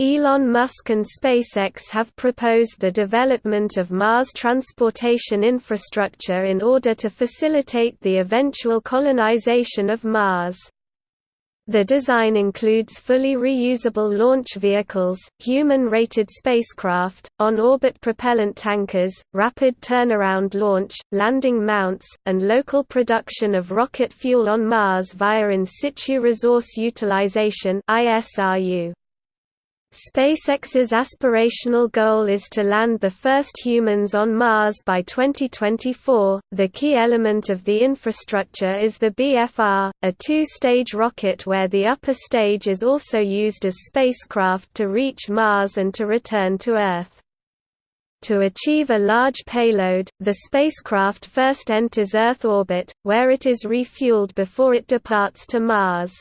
Elon Musk and SpaceX have proposed the development of Mars transportation infrastructure in order to facilitate the eventual colonization of Mars. The design includes fully reusable launch vehicles, human-rated spacecraft, on-orbit propellant tankers, rapid turnaround launch, landing mounts, and local production of rocket fuel on Mars via in situ resource utilization ISRU. SpaceX's aspirational goal is to land the first humans on Mars by 2024. The key element of the infrastructure is the BFR, a two stage rocket where the upper stage is also used as spacecraft to reach Mars and to return to Earth. To achieve a large payload, the spacecraft first enters Earth orbit, where it is refueled before it departs to Mars.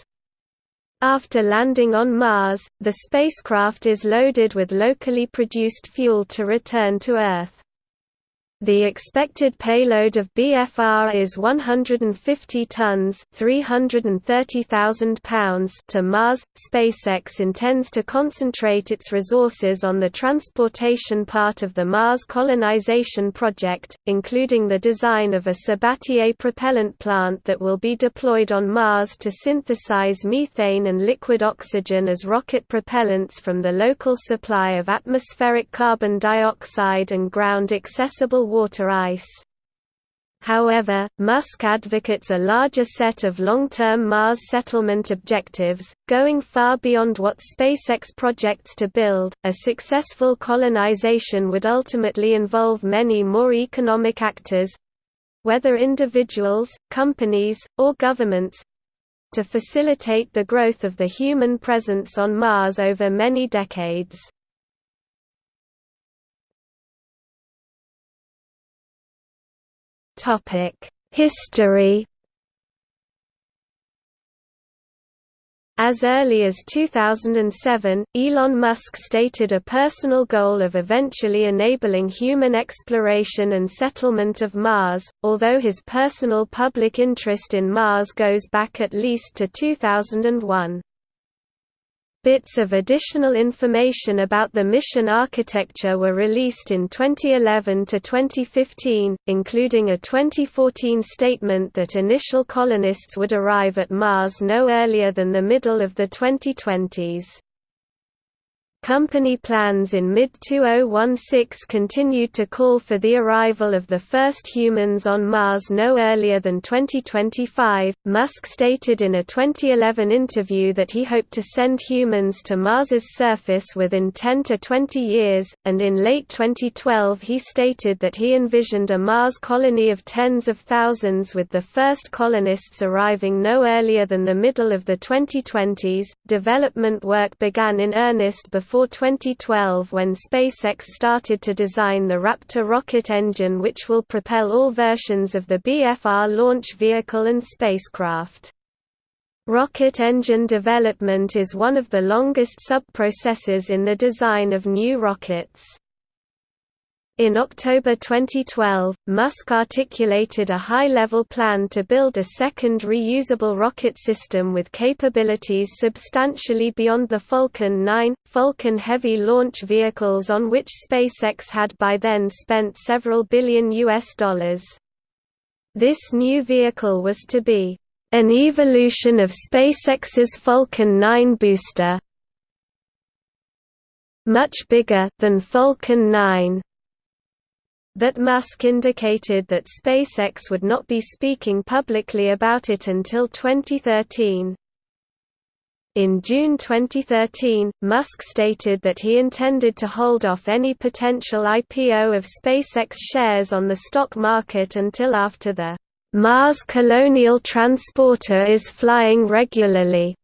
After landing on Mars, the spacecraft is loaded with locally produced fuel to return to Earth. The expected payload of BFR is 150 tons 330,000 pounds to Mars. SpaceX intends to concentrate its resources on the transportation part of the Mars colonization project, including the design of a Sabatier propellant plant that will be deployed on Mars to synthesize methane and liquid oxygen as rocket propellants from the local supply of atmospheric carbon dioxide and ground-accessible water ice. However, Musk advocates a larger set of long-term Mars settlement objectives, going far beyond what SpaceX projects to build. A successful colonization would ultimately involve many more economic actors, whether individuals, companies, or governments, to facilitate the growth of the human presence on Mars over many decades. History As early as 2007, Elon Musk stated a personal goal of eventually enabling human exploration and settlement of Mars, although his personal public interest in Mars goes back at least to 2001. Bits of additional information about the mission architecture were released in 2011 to 2015, including a 2014 statement that initial colonists would arrive at Mars no earlier than the middle of the 2020s. Company plans in mid-2016 continued to call for the arrival of the first humans on Mars no earlier than 2025. Musk stated in a 2011 interview that he hoped to send humans to Mars's surface within 10 to 20 years, and in late 2012 he stated that he envisioned a Mars colony of tens of thousands with the first colonists arriving no earlier than the middle of the 2020s. Development work began in earnest before before 2012 when SpaceX started to design the Raptor rocket engine which will propel all versions of the BFR launch vehicle and spacecraft. Rocket engine development is one of the longest sub-processes in the design of new rockets. In October 2012, Musk articulated a high-level plan to build a second reusable rocket system with capabilities substantially beyond the Falcon 9, Falcon Heavy launch vehicles on which SpaceX had by then spent several billion US dollars. This new vehicle was to be an evolution of SpaceX's Falcon 9 booster, much bigger than Falcon 9 but Musk indicated that SpaceX would not be speaking publicly about it until 2013. In June 2013, Musk stated that he intended to hold off any potential IPO of SpaceX shares on the stock market until after the Mars Colonial Transporter is flying regularly.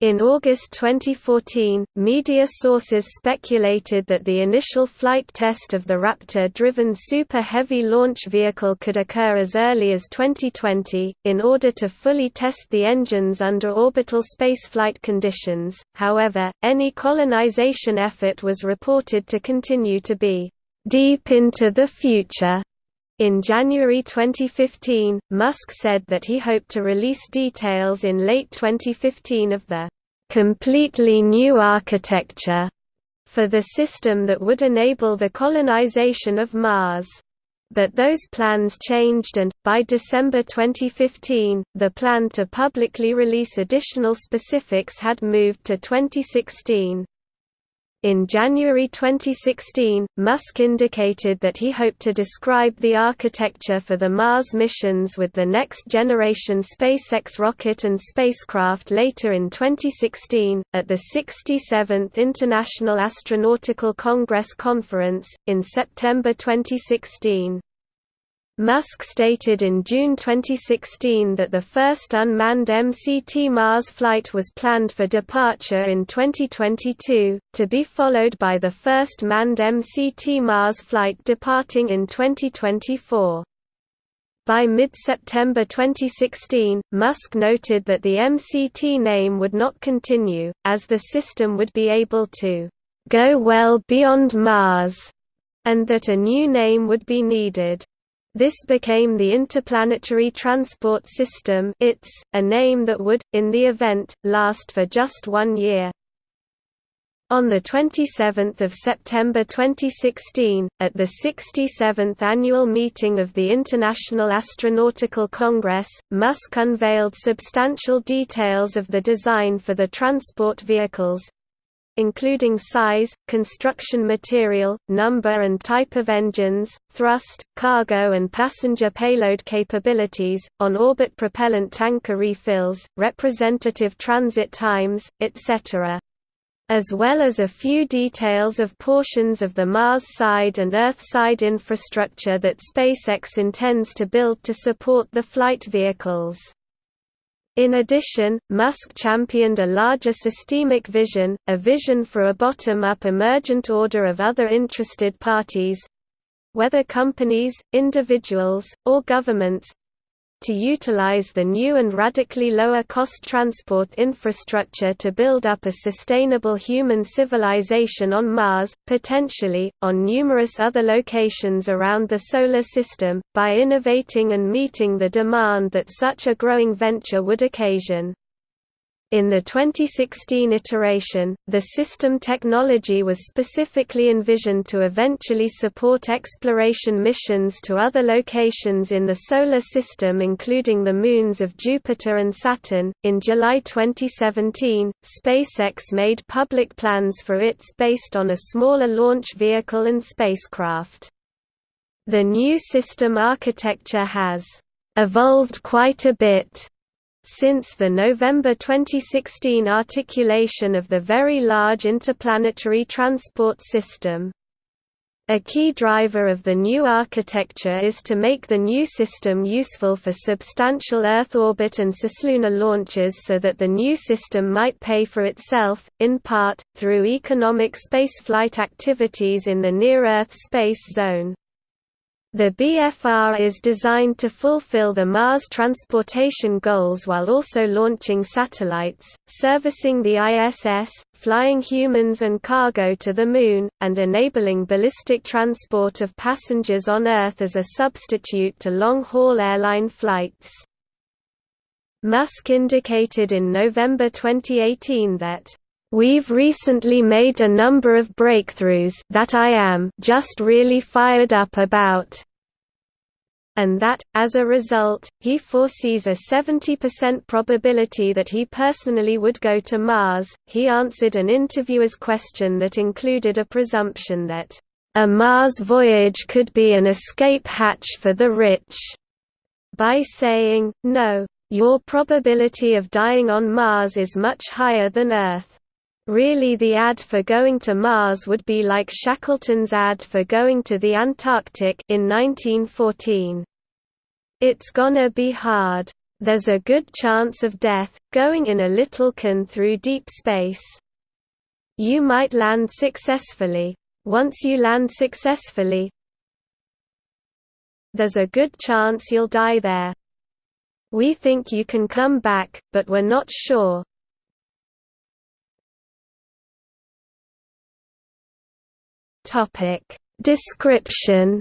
In August 2014, media sources speculated that the initial flight test of the Raptor-driven Super Heavy launch vehicle could occur as early as 2020, in order to fully test the engines under orbital spaceflight conditions. However, any colonization effort was reported to continue to be deep into the future. In January 2015, Musk said that he hoped to release details in late 2015 of the completely new architecture for the system that would enable the colonization of Mars. But those plans changed and, by December 2015, the plan to publicly release additional specifics had moved to 2016. In January 2016, Musk indicated that he hoped to describe the architecture for the Mars missions with the next-generation SpaceX rocket and spacecraft later in 2016, at the 67th International Astronautical Congress Conference, in September 2016. Musk stated in June 2016 that the first unmanned MCT Mars flight was planned for departure in 2022, to be followed by the first manned MCT Mars flight departing in 2024. By mid-September 2016, Musk noted that the MCT name would not continue, as the system would be able to «go well beyond Mars», and that a new name would be needed. This became the Interplanetary Transport System ITS, a name that would, in the event, last for just one year. On 27 September 2016, at the 67th annual meeting of the International Astronautical Congress, Musk unveiled substantial details of the design for the transport vehicles, including size, construction material, number and type of engines, thrust, cargo and passenger payload capabilities, on-orbit propellant tanker refills, representative transit times, etc as well as a few details of portions of the Mars side and Earth side infrastructure that SpaceX intends to build to support the flight vehicles. In addition, Musk championed a larger systemic vision, a vision for a bottom-up emergent order of other interested parties—whether companies, individuals, or governments, to utilize the new and radically lower cost transport infrastructure to build up a sustainable human civilization on Mars, potentially, on numerous other locations around the Solar System, by innovating and meeting the demand that such a growing venture would occasion. In the 2016 iteration, the system technology was specifically envisioned to eventually support exploration missions to other locations in the Solar System, including the moons of Jupiter and Saturn. In July 2017, SpaceX made public plans for its based on a smaller launch vehicle and spacecraft. The new system architecture has evolved quite a bit since the November 2016 articulation of the Very Large Interplanetary Transport System. A key driver of the new architecture is to make the new system useful for substantial Earth orbit and cislunar launches so that the new system might pay for itself, in part, through economic spaceflight activities in the near-Earth space zone. The BFR is designed to fulfill the Mars transportation goals while also launching satellites, servicing the ISS, flying humans and cargo to the Moon, and enabling ballistic transport of passengers on Earth as a substitute to long-haul airline flights. Musk indicated in November 2018 that We've recently made a number of breakthroughs that I am just really fired up about and that, as a result, he foresees a 70% probability that he personally would go to Mars. He answered an interviewer's question that included a presumption that, a Mars voyage could be an escape hatch for the rich, by saying, No, your probability of dying on Mars is much higher than Earth. Really the ad for going to Mars would be like Shackleton's ad for going to the Antarctic in 1914. It's gonna be hard. There's a good chance of death, going in a little can through deep space. You might land successfully. Once you land successfully, there's a good chance you'll die there. We think you can come back, but we're not sure. Topic Description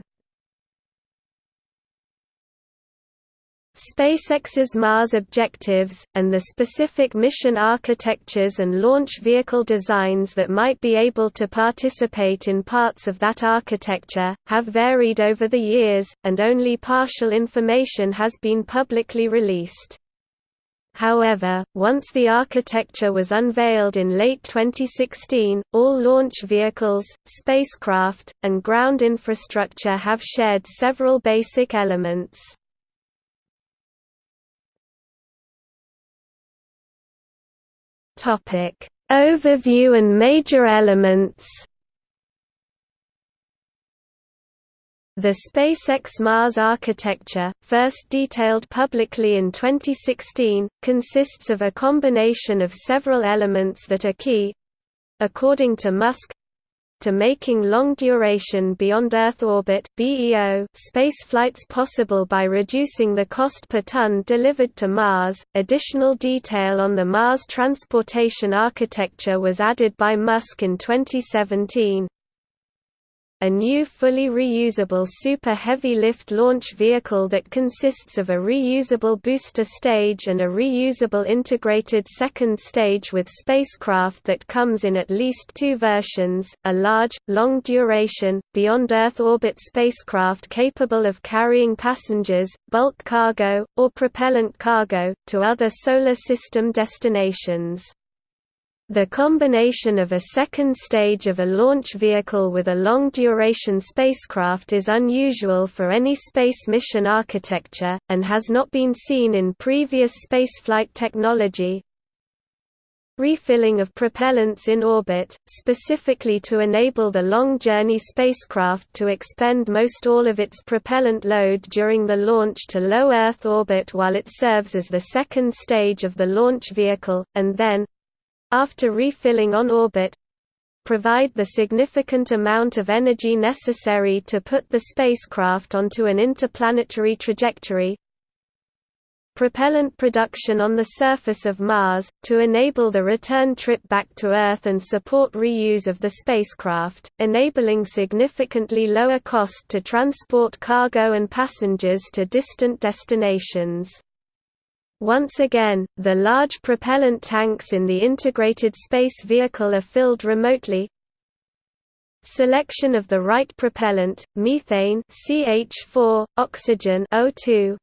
SpaceX's Mars objectives, and the specific mission architectures and launch vehicle designs that might be able to participate in parts of that architecture, have varied over the years, and only partial information has been publicly released. However, once the architecture was unveiled in late 2016, all launch vehicles, spacecraft, and ground infrastructure have shared several basic elements. Overview and major elements. The SpaceX Mars architecture, first detailed publicly in 2016, consists of a combination of several elements that are key according to Musk to making long-duration beyond-Earth orbit (BEO) spaceflights possible by reducing the cost per ton delivered to Mars. Additional detail on the Mars transportation architecture was added by Musk in 2017 a new fully reusable Super Heavy Lift launch vehicle that consists of a reusable booster stage and a reusable integrated second stage with spacecraft that comes in at least two versions, a large, long-duration, beyond-Earth orbit spacecraft capable of carrying passengers, bulk cargo, or propellant cargo, to other Solar System destinations. The combination of a second stage of a launch vehicle with a long-duration spacecraft is unusual for any space mission architecture, and has not been seen in previous spaceflight technology. Refilling of propellants in orbit, specifically to enable the long-journey spacecraft to expend most all of its propellant load during the launch to low Earth orbit while it serves as the second stage of the launch vehicle, and then, after refilling on orbit provide the significant amount of energy necessary to put the spacecraft onto an interplanetary trajectory propellant production on the surface of Mars, to enable the return trip back to Earth and support reuse of the spacecraft, enabling significantly lower cost to transport cargo and passengers to distant destinations. Once again, the large propellant tanks in the integrated space vehicle are filled remotely. Selection of the right propellant, methane CH4, oxygen O2,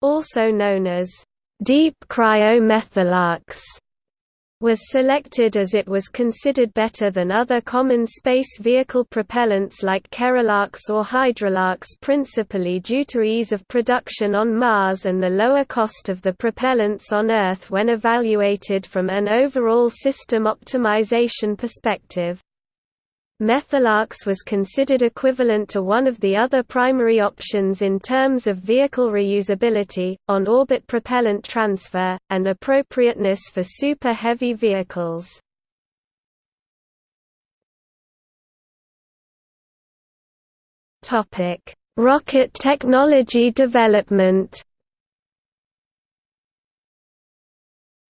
also known as deep cryo-methalox was selected as it was considered better than other common space vehicle propellants like kerolox or hydrolox principally due to ease of production on Mars and the lower cost of the propellants on Earth when evaluated from an overall system optimization perspective. Methalox was considered equivalent to one of the other primary options in terms of vehicle reusability, on-orbit propellant transfer, and appropriateness for super heavy vehicles. Rocket technology development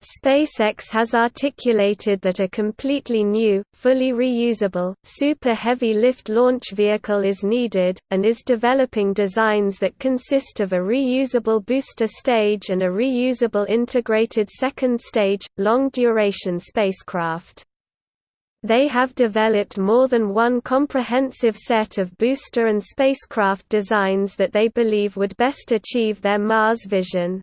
SpaceX has articulated that a completely new, fully reusable, super heavy lift launch vehicle is needed, and is developing designs that consist of a reusable booster stage and a reusable integrated second stage, long-duration spacecraft. They have developed more than one comprehensive set of booster and spacecraft designs that they believe would best achieve their Mars vision.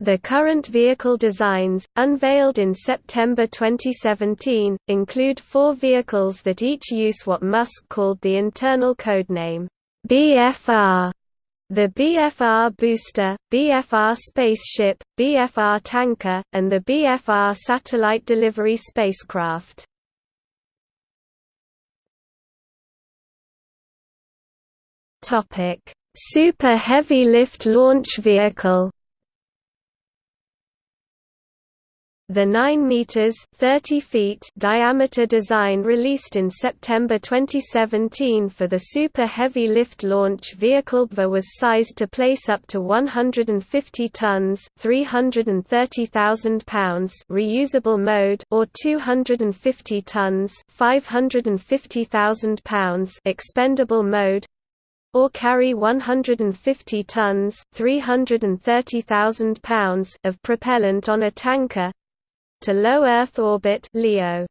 The current vehicle designs, unveiled in September 2017, include four vehicles that each use what Musk called the internal codename BFR. The BFR booster, BFR spaceship, BFR tanker, and the BFR satellite delivery spacecraft. Super Heavy Lift Launch Vehicle The 9 meters (30 feet) diameter design released in September 2017 for the Super Heavy Lift Launch Vehicle BFR was sized to place up to 150 tons (330,000 pounds) reusable mode or 250 tons (550,000 pounds) expendable mode or carry 150 tons pounds of propellant on a tanker to low Earth orbit LEO.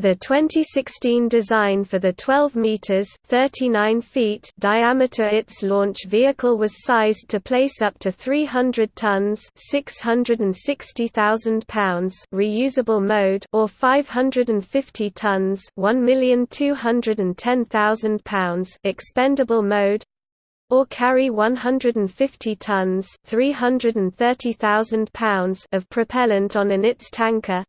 The 2016 design for the 12 meters (39 feet) diameter ITS launch vehicle was sized to place up to 300 tons (660,000 pounds) reusable mode or 550 tons (1,210,000 pounds) expendable mode or carry 150 tons (330,000 pounds) of propellant on an ITS tanker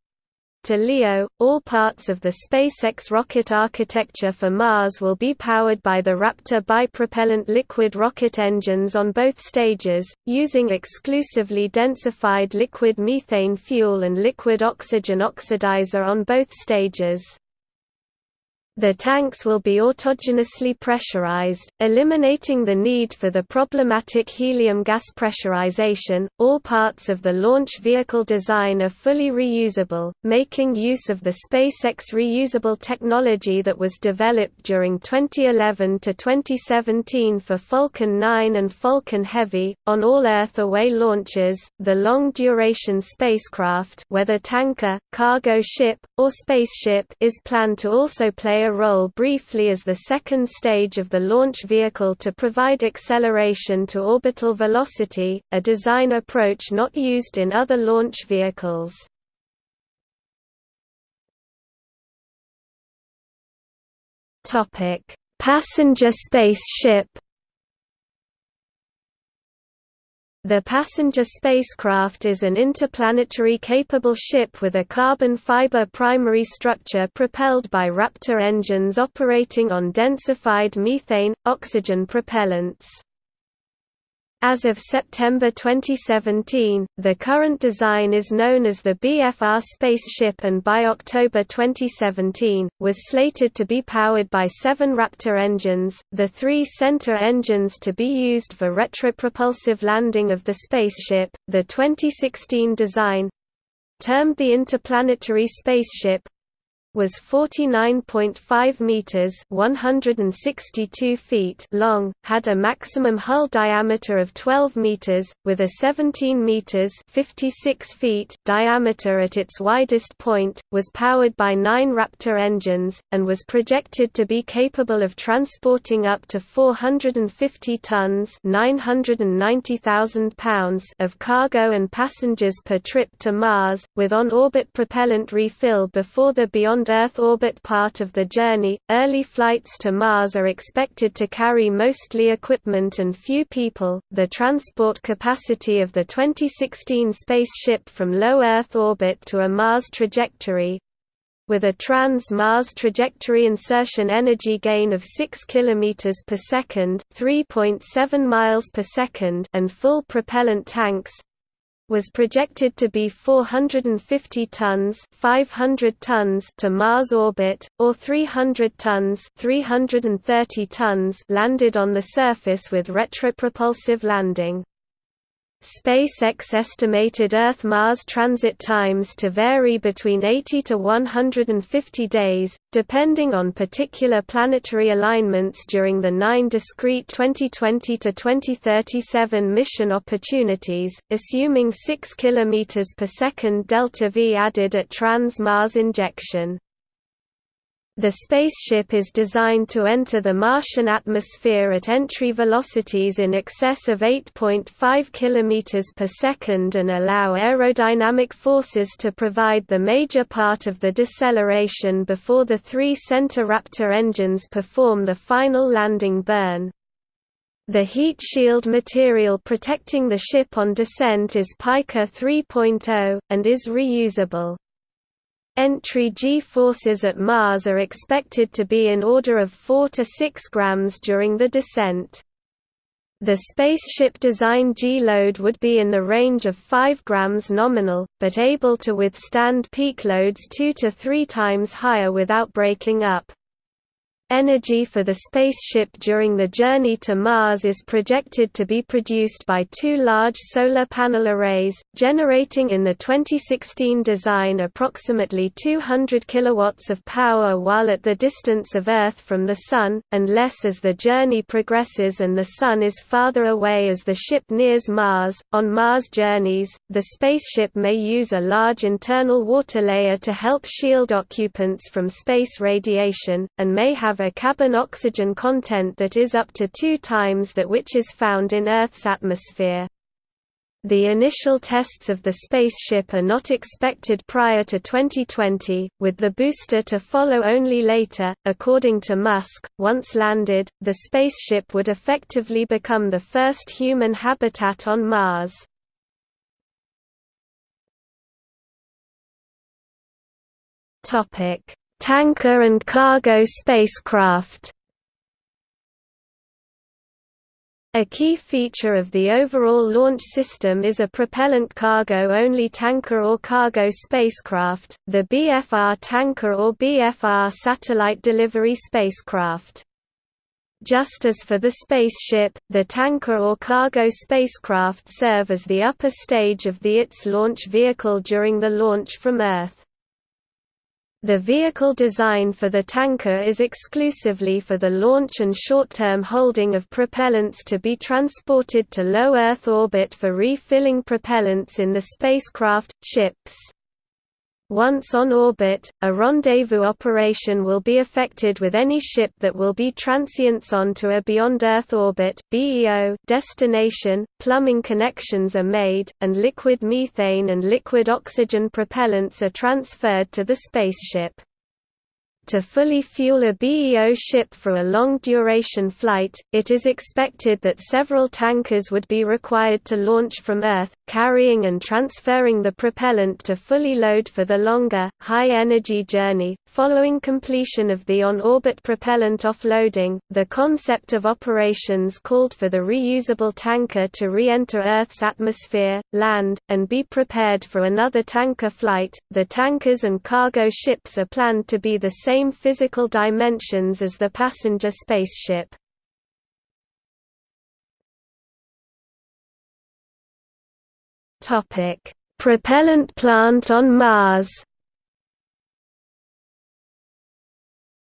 to LEO, all parts of the SpaceX rocket architecture for Mars will be powered by the Raptor bipropellant liquid rocket engines on both stages, using exclusively densified liquid methane fuel and liquid oxygen oxidizer on both stages. The tanks will be autogenously pressurized, eliminating the need for the problematic helium gas pressurization. All parts of the launch vehicle design are fully reusable, making use of the SpaceX reusable technology that was developed during 2011 to 2017 for Falcon 9 and Falcon Heavy. On all Earth away launches, the long duration spacecraft, whether tanker, cargo ship, or spaceship, is planned to also play a role briefly as the second stage of the launch vehicle to provide acceleration to orbital velocity, a design approach not used in other launch vehicles. Passenger spaceship The passenger spacecraft is an interplanetary capable ship with a carbon fiber primary structure propelled by Raptor engines operating on densified methane, oxygen propellants. As of September 2017, the current design is known as the BFR spaceship and by October 2017, was slated to be powered by seven Raptor engines, the three center engines to be used for retropropulsive landing of the spaceship. The 2016 design termed the Interplanetary Spaceship was 49.5 meters (162 feet) long, had a maximum hull diameter of 12 meters with a 17 meters (56 feet) diameter at its widest point, was powered by 9 Raptor engines and was projected to be capable of transporting up to 450 tons (990,000 pounds) of cargo and passengers per trip to Mars, with on-orbit propellant refill before the beyond Earth orbit part of the journey. Early flights to Mars are expected to carry mostly equipment and few people. The transport capacity of the 2016 spaceship from low Earth orbit to a Mars trajectory with a trans-Mars trajectory insertion energy gain of 6 km per second, 3.7 miles per second, and full propellant tanks, was projected to be 450 tons 500 tons to Mars orbit, or 300 tons 330 tons landed on the surface with retropropulsive landing. SpaceX estimated Earth-Mars transit times to vary between 80 to 150 days, depending on particular planetary alignments during the nine discrete 2020–2037 mission opportunities, assuming 6 km per second delta-v added at trans-Mars injection. The spaceship is designed to enter the Martian atmosphere at entry velocities in excess of 8.5 km per second and allow aerodynamic forces to provide the major part of the deceleration before the three center Raptor engines perform the final landing burn. The heat shield material protecting the ship on descent is Pica 3.0, and is reusable. Entry G-forces at Mars are expected to be in order of 4 to 6 grams during the descent. The spaceship design G-load would be in the range of 5 grams nominal, but able to withstand peak loads 2 to 3 times higher without breaking up. Energy for the spaceship during the journey to Mars is projected to be produced by two large solar panel arrays, generating in the 2016 design approximately 200 kilowatts of power while at the distance of Earth from the Sun, and less as the journey progresses and the Sun is farther away as the ship nears Mars. On Mars journeys, the spaceship may use a large internal water layer to help shield occupants from space radiation, and may have a carbon oxygen content that is up to two times that which is found in Earth's atmosphere. The initial tests of the spaceship are not expected prior to 2020, with the booster to follow only later. According to Musk, once landed, the spaceship would effectively become the first human habitat on Mars. Topic: Tanker and cargo spacecraft A key feature of the overall launch system is a propellant cargo-only tanker or cargo spacecraft, the BFR tanker or BFR satellite delivery spacecraft. Just as for the spaceship, the tanker or cargo spacecraft serve as the upper stage of the ITS launch vehicle during the launch from Earth. The vehicle design for the tanker is exclusively for the launch and short-term holding of propellants to be transported to low Earth orbit for refilling propellants in the spacecraft, ships. Once on orbit, a rendezvous operation will be effected with any ship that will be transients on to a beyond Earth orbit (BEO) destination. Plumbing connections are made, and liquid methane and liquid oxygen propellants are transferred to the spaceship. To fully fuel a BEO ship for a long-duration flight, it is expected that several tankers would be required to launch from Earth, carrying and transferring the propellant to fully load for the longer, high-energy journey. Following completion of the on-orbit propellant offloading, the concept of operations called for the reusable tanker to re-enter Earth's atmosphere, land, and be prepared for another tanker flight. The tankers and cargo ships are planned to be the same same physical dimensions as the passenger spaceship. Propellant plant on Mars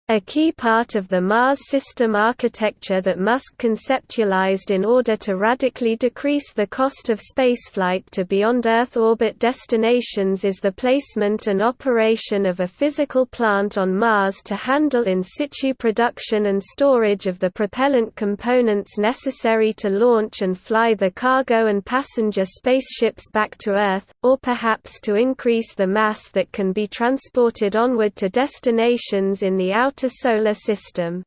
A key part of the Mars system architecture that Musk conceptualized in order to radically decrease the cost of spaceflight to beyond-Earth orbit destinations is the placement and operation of a physical plant on Mars to handle in situ production and storage of the propellant components necessary to launch and fly the cargo and passenger spaceships back to Earth, or perhaps to increase the mass that can be transported onward to destinations in the outer outer Solar System.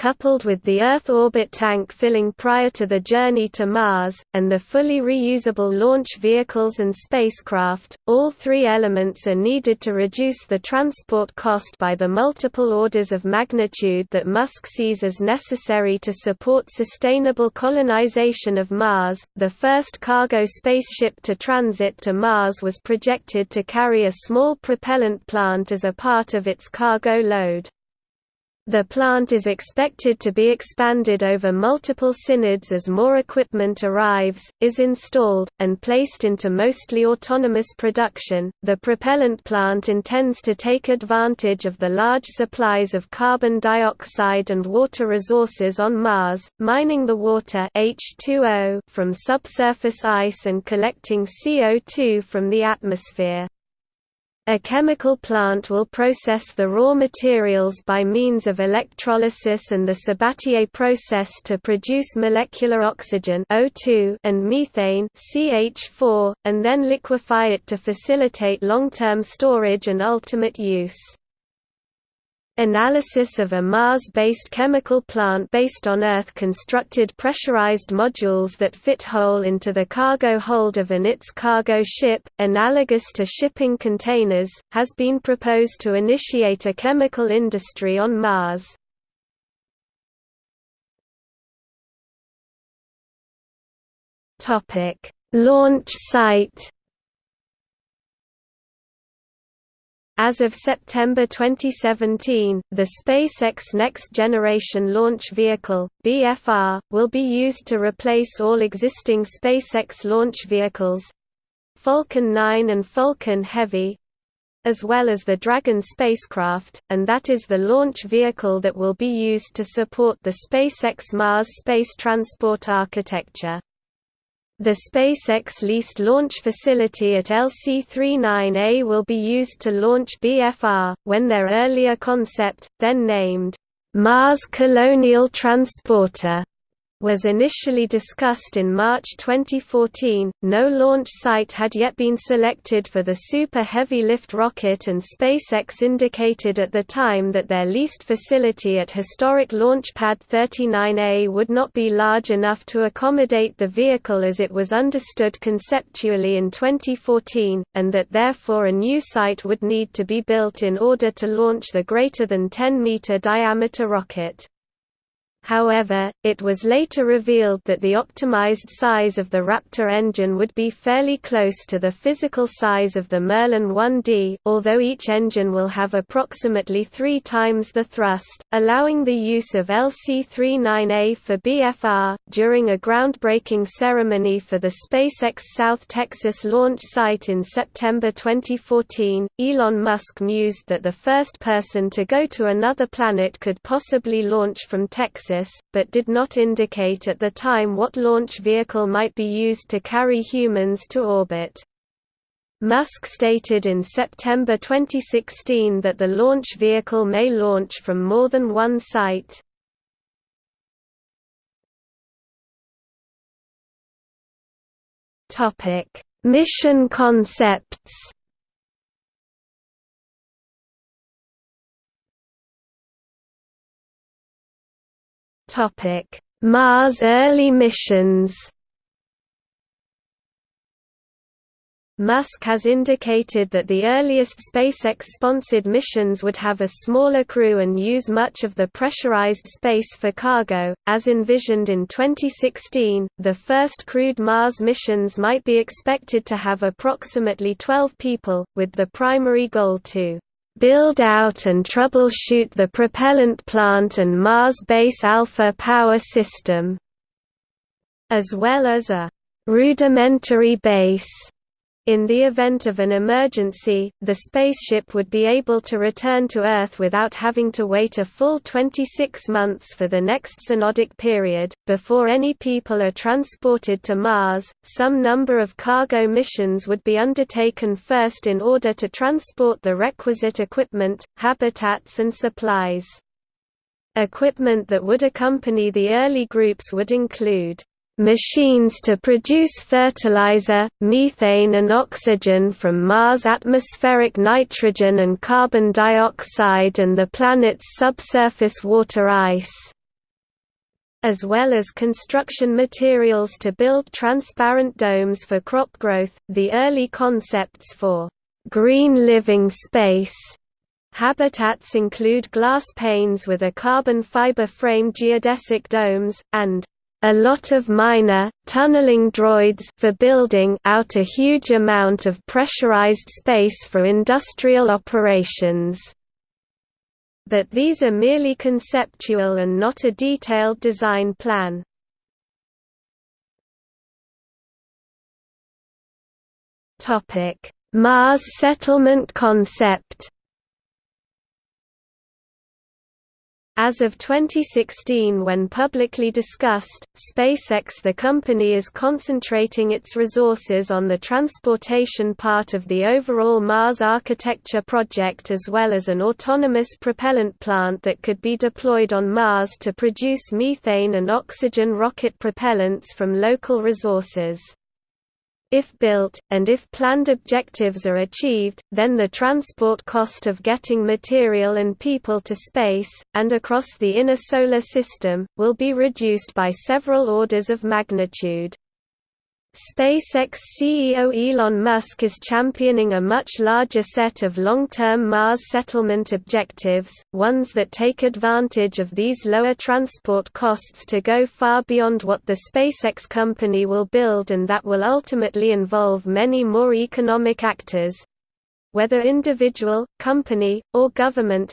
Coupled with the Earth orbit tank filling prior to the journey to Mars, and the fully reusable launch vehicles and spacecraft, all three elements are needed to reduce the transport cost by the multiple orders of magnitude that Musk sees as necessary to support sustainable colonization of Mars. The first cargo spaceship to transit to Mars was projected to carry a small propellant plant as a part of its cargo load. The plant is expected to be expanded over multiple synods as more equipment arrives, is installed, and placed into mostly autonomous production. The propellant plant intends to take advantage of the large supplies of carbon dioxide and water resources on Mars, mining the water H2O from subsurface ice and collecting CO2 from the atmosphere. A chemical plant will process the raw materials by means of electrolysis and the Sabatier process to produce molecular oxygen O2 and methane CH4, and then liquefy it to facilitate long-term storage and ultimate use. Analysis of a Mars-based chemical plant based on Earth-constructed pressurized modules that fit whole into the cargo hold of an ITS cargo ship, analogous to shipping containers, has been proposed to initiate a chemical industry on Mars. Launch site As of September 2017, the SpaceX Next Generation Launch Vehicle (BFR) will be used to replace all existing SpaceX launch vehicles, Falcon 9 and Falcon Heavy, as well as the Dragon spacecraft, and that is the launch vehicle that will be used to support the SpaceX Mars space transport architecture. The SpaceX leased launch facility at LC-39A will be used to launch BFR, when their earlier concept, then named, Mars Colonial Transporter, was initially discussed in March 2014. No launch site had yet been selected for the Super Heavy Lift rocket, and SpaceX indicated at the time that their leased facility at historic Launch Pad 39A would not be large enough to accommodate the vehicle as it was understood conceptually in 2014, and that therefore a new site would need to be built in order to launch the greater than 10 meter diameter rocket. However, it was later revealed that the optimized size of the Raptor engine would be fairly close to the physical size of the Merlin 1D, although each engine will have approximately three times the thrust, allowing the use of LC-39A for BFR. During a groundbreaking ceremony for the SpaceX South Texas launch site in September 2014, Elon Musk mused that the first person to go to another planet could possibly launch from Texas but did not indicate at the time what launch vehicle might be used to carry humans to orbit. Musk stated in September 2016 that the launch vehicle may launch from more than one site. Mission concepts Topic: Mars early missions. Musk has indicated that the earliest SpaceX-sponsored missions would have a smaller crew and use much of the pressurized space for cargo. As envisioned in 2016, the first crewed Mars missions might be expected to have approximately 12 people, with the primary goal to build out and troubleshoot the propellant plant and Mars Base Alpha power system, as well as a rudimentary base in the event of an emergency, the spaceship would be able to return to Earth without having to wait a full 26 months for the next synodic period. Before any people are transported to Mars, some number of cargo missions would be undertaken first in order to transport the requisite equipment, habitats, and supplies. Equipment that would accompany the early groups would include machines to produce fertilizer, methane and oxygen from Mars' atmospheric nitrogen and carbon dioxide and the planet's subsurface water ice as well as construction materials to build transparent domes for crop growth. The early concepts for green living space habitats include glass panes with a carbon fiber frame geodesic domes, and a lot of miner, tunneling droids for building out a huge amount of pressurized space for industrial operations. But these are merely conceptual and not a detailed design plan. Mars settlement concept As of 2016 when publicly discussed, SpaceX the company is concentrating its resources on the transportation part of the overall Mars architecture project as well as an autonomous propellant plant that could be deployed on Mars to produce methane and oxygen rocket propellants from local resources. If built, and if planned objectives are achieved, then the transport cost of getting material and people to space, and across the inner solar system, will be reduced by several orders of magnitude. SpaceX CEO Elon Musk is championing a much larger set of long-term Mars settlement objectives, ones that take advantage of these lower transport costs to go far beyond what the SpaceX company will build and that will ultimately involve many more economic actors, whether individual, company, or government,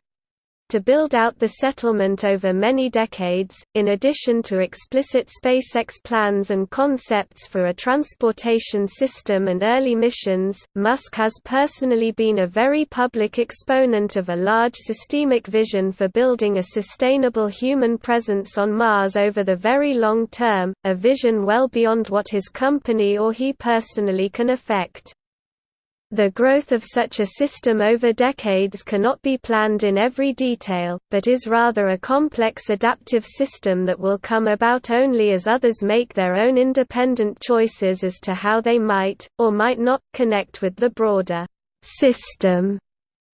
to build out the settlement over many decades, in addition to explicit SpaceX plans and concepts for a transportation system and early missions, Musk has personally been a very public exponent of a large systemic vision for building a sustainable human presence on Mars over the very long term, a vision well beyond what his company or he personally can effect. The growth of such a system over decades cannot be planned in every detail, but is rather a complex adaptive system that will come about only as others make their own independent choices as to how they might, or might not, connect with the broader system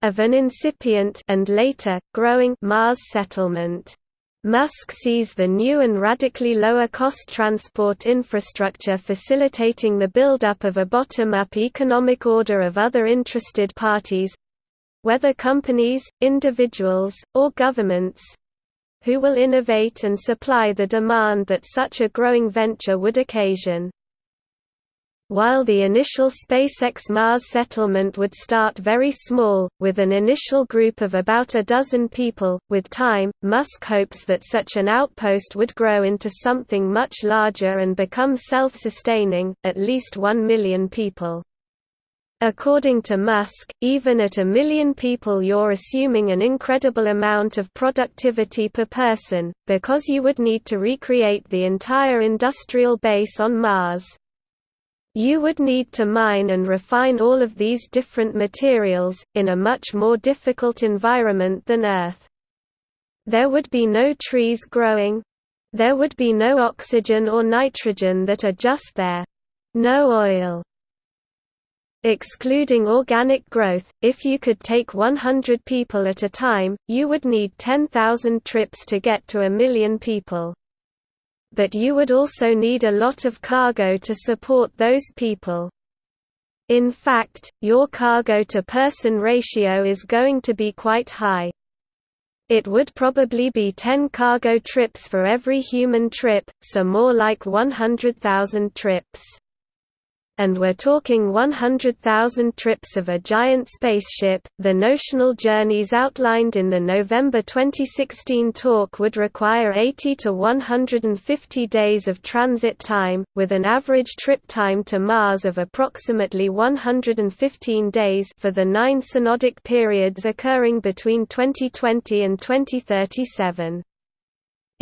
of an incipient and later, growing Mars settlement. Musk sees the new and radically lower-cost transport infrastructure facilitating the build-up of a bottom-up economic order of other interested parties—whether companies, individuals, or governments—who will innovate and supply the demand that such a growing venture would occasion. While the initial SpaceX Mars settlement would start very small, with an initial group of about a dozen people, with time, Musk hopes that such an outpost would grow into something much larger and become self-sustaining, at least one million people. According to Musk, even at a million people you're assuming an incredible amount of productivity per person, because you would need to recreate the entire industrial base on Mars. You would need to mine and refine all of these different materials, in a much more difficult environment than Earth. There would be no trees growing. There would be no oxygen or nitrogen that are just there. No oil. Excluding organic growth, if you could take 100 people at a time, you would need 10,000 trips to get to a million people but you would also need a lot of cargo to support those people. In fact, your cargo-to-person ratio is going to be quite high. It would probably be 10 cargo trips for every human trip, so more like 100,000 trips and we're talking 100,000 trips of a giant spaceship. The notional journeys outlined in the November 2016 talk would require 80 to 150 days of transit time, with an average trip time to Mars of approximately 115 days for the nine synodic periods occurring between 2020 and 2037.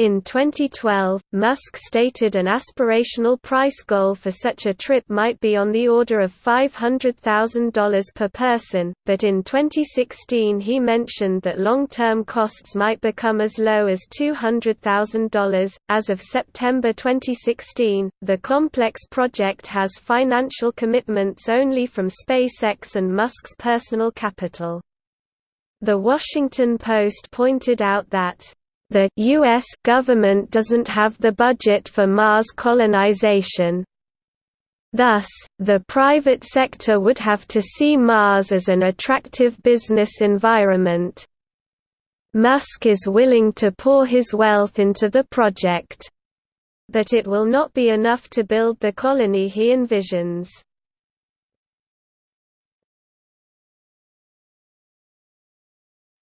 In 2012, Musk stated an aspirational price goal for such a trip might be on the order of $500,000 per person, but in 2016 he mentioned that long-term costs might become as low as $200,000. As of September 2016, the complex project has financial commitments only from SpaceX and Musk's personal capital. The Washington Post pointed out that the U.S. government doesn't have the budget for Mars colonization. Thus, the private sector would have to see Mars as an attractive business environment. Musk is willing to pour his wealth into the project. But it will not be enough to build the colony he envisions.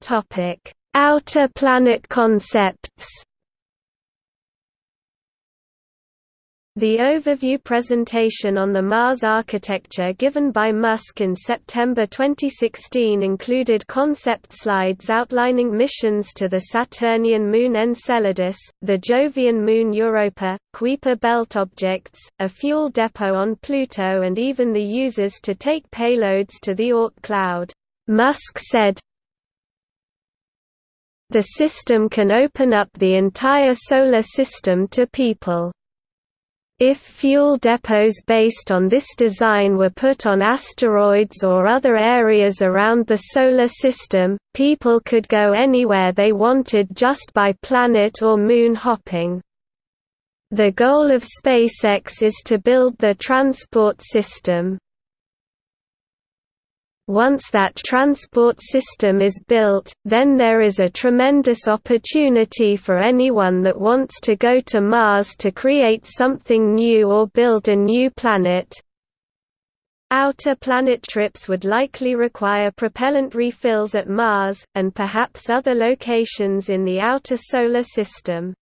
Topic Outer planet concepts The overview presentation on the Mars architecture given by Musk in September 2016 included concept slides outlining missions to the Saturnian moon Enceladus, the Jovian moon Europa, Kuiper belt objects, a fuel depot on Pluto and even the users to take payloads to the Oort cloud. Musk said, the system can open up the entire Solar System to people. If fuel depots based on this design were put on asteroids or other areas around the Solar System, people could go anywhere they wanted just by planet or moon hopping. The goal of SpaceX is to build the transport system. Once that transport system is built, then there is a tremendous opportunity for anyone that wants to go to Mars to create something new or build a new planet. Outer planet trips would likely require propellant refills at Mars, and perhaps other locations in the outer solar system.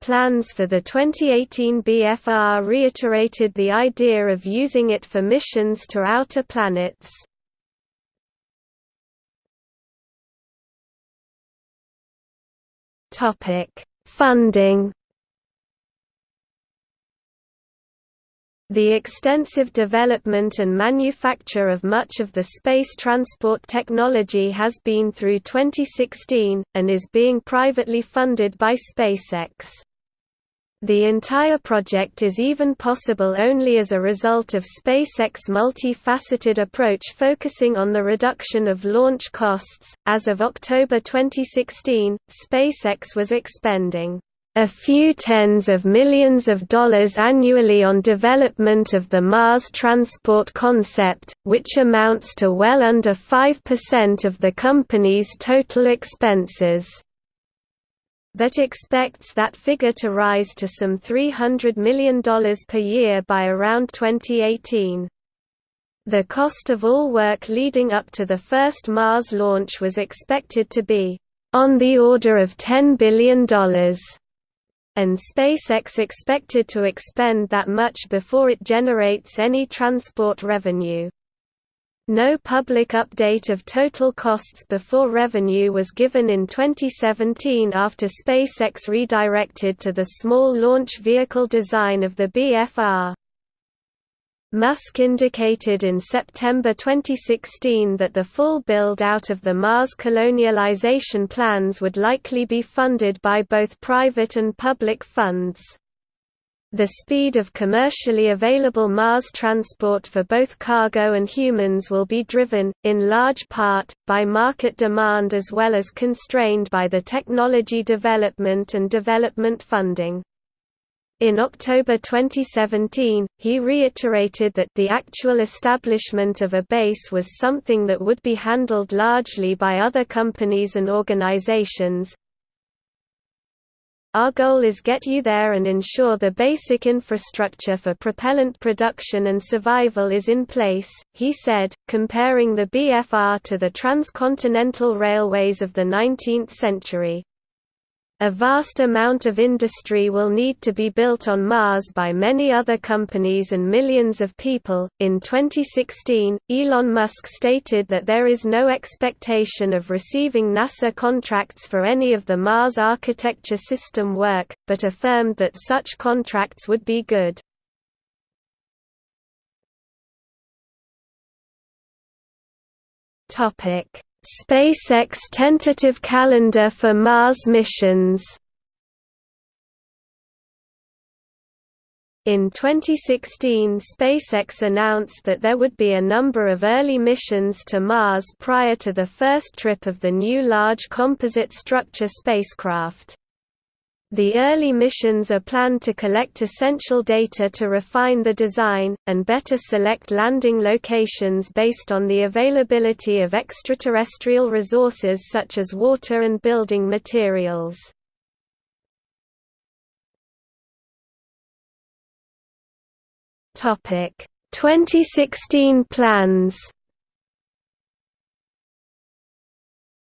Plans for the 2018 BFR reiterated the idea of using it for missions to outer planets. Funding The extensive development and manufacture of much of the space transport technology has been through 2016, and is being privately funded by SpaceX. The entire project is even possible only as a result of SpaceX's multi-faceted approach focusing on the reduction of launch costs. As of October 2016, SpaceX was expending a few tens of millions of dollars annually on development of the Mars transport concept, which amounts to well under 5% of the company's total expenses but expects that figure to rise to some $300 million per year by around 2018. The cost of all work leading up to the first Mars launch was expected to be on the order of $10 billion and SpaceX expected to expend that much before it generates any transport revenue. No public update of total costs before revenue was given in 2017 after SpaceX redirected to the small launch vehicle design of the BFR. Musk indicated in September 2016 that the full build-out of the Mars colonialization plans would likely be funded by both private and public funds. The speed of commercially available Mars transport for both cargo and humans will be driven, in large part, by market demand as well as constrained by the technology development and development funding. In October 2017, he reiterated that the actual establishment of a base was something that would be handled largely by other companies and organizations. Our goal is get you there and ensure the basic infrastructure for propellant production and survival is in place, he said, comparing the BFR to the transcontinental railways of the 19th century. A vast amount of industry will need to be built on Mars by many other companies and millions of people. In 2016, Elon Musk stated that there is no expectation of receiving NASA contracts for any of the Mars architecture system work, but affirmed that such contracts would be good. Topic SpaceX tentative calendar for Mars missions In 2016 SpaceX announced that there would be a number of early missions to Mars prior to the first trip of the new Large Composite Structure spacecraft. The early missions are planned to collect essential data to refine the design, and better select landing locations based on the availability of extraterrestrial resources such as water and building materials. Topic 2016 plans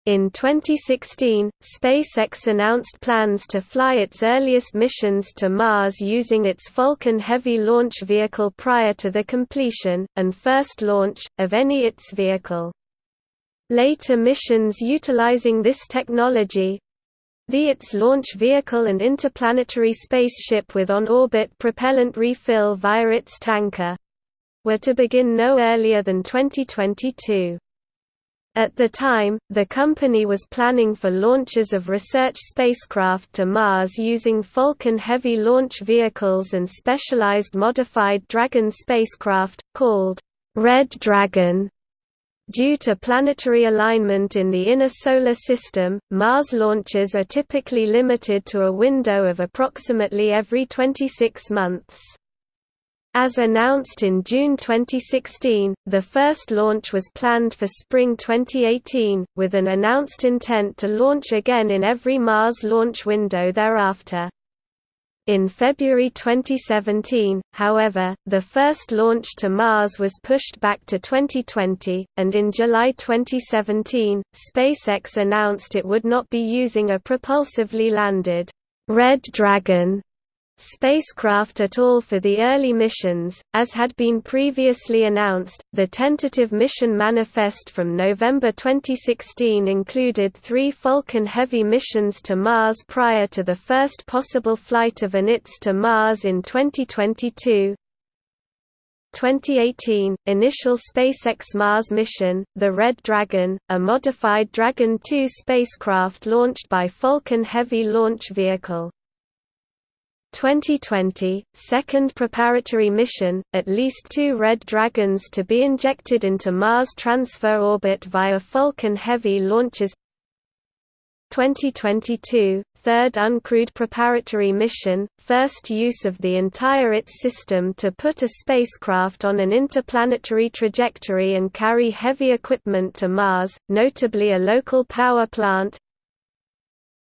In 2016, SpaceX announced plans to fly its earliest missions to Mars using its Falcon Heavy launch vehicle prior to the completion, and first launch, of any its vehicle. Later missions utilizing this technology, the ITS launch vehicle and interplanetary spaceship with on-orbit propellant refill via its tanker, were to begin no earlier than 2022. At the time, the company was planning for launches of research spacecraft to Mars using Falcon Heavy launch vehicles and specialized modified Dragon spacecraft, called Red Dragon. Due to planetary alignment in the inner solar system, Mars launches are typically limited to a window of approximately every 26 months. As announced in June 2016, the first launch was planned for spring 2018, with an announced intent to launch again in every Mars launch window thereafter. In February 2017, however, the first launch to Mars was pushed back to 2020, and in July 2017, SpaceX announced it would not be using a propulsively landed Red Dragon spacecraft at all for the early missions, as had been previously announced. The tentative mission manifest from November 2016 included three Falcon Heavy missions to Mars prior to the first possible flight of an ITS to Mars in 2022. 2018, initial SpaceX Mars mission, the Red Dragon, a modified Dragon 2 spacecraft launched by Falcon Heavy launch vehicle. 2020, second preparatory mission, at least two Red Dragons to be injected into Mars transfer orbit via Falcon Heavy launches. 2022, third uncrewed preparatory mission, first use of the entire ITS system to put a spacecraft on an interplanetary trajectory and carry heavy equipment to Mars, notably a local power plant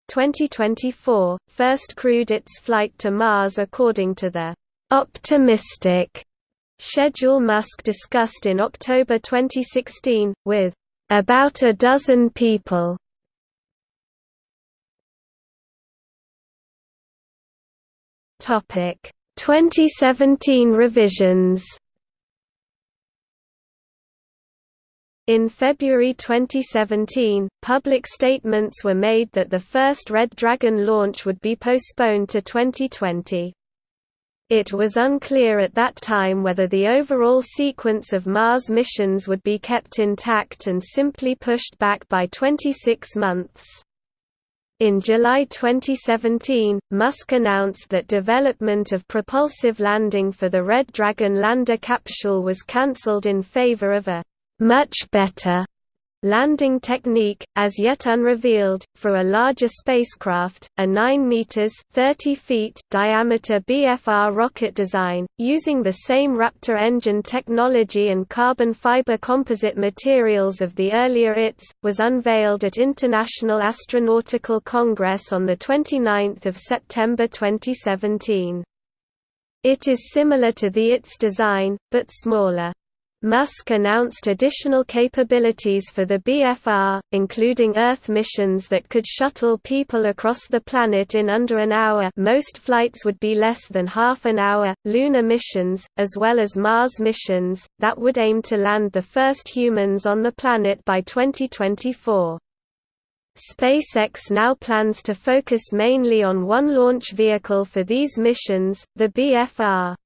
2024, first crewed its flight to Mars according to the «optimistic» schedule Musk discussed in October 2016, with «about a dozen people». Topic 2017 revisions In February 2017, public statements were made that the first Red Dragon launch would be postponed to 2020. It was unclear at that time whether the overall sequence of Mars missions would be kept intact and simply pushed back by 26 months. In July 2017, Musk announced that development of propulsive landing for the Red Dragon lander capsule was cancelled in favor of a much better landing technique, as yet unrevealed, for a larger spacecraft, a 9 meters (30 feet) diameter BFR rocket design, using the same Raptor engine technology and carbon fiber composite materials of the earlier ITS, was unveiled at International Astronautical Congress on the 29th of September 2017. It is similar to the ITS design, but smaller. Musk announced additional capabilities for the BFR, including Earth missions that could shuttle people across the planet in under an hour most flights would be less than half an hour, lunar missions, as well as Mars missions, that would aim to land the first humans on the planet by 2024. SpaceX now plans to focus mainly on one launch vehicle for these missions, the BFR.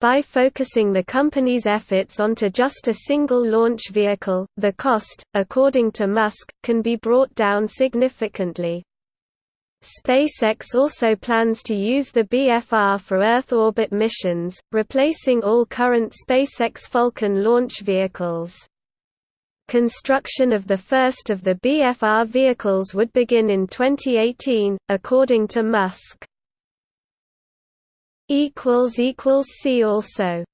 By focusing the company's efforts onto just a single launch vehicle, the cost, according to Musk, can be brought down significantly. SpaceX also plans to use the BFR for Earth orbit missions, replacing all current SpaceX Falcon launch vehicles. Construction of the first of the BFR vehicles would begin in 2018, according to Musk equals equals see also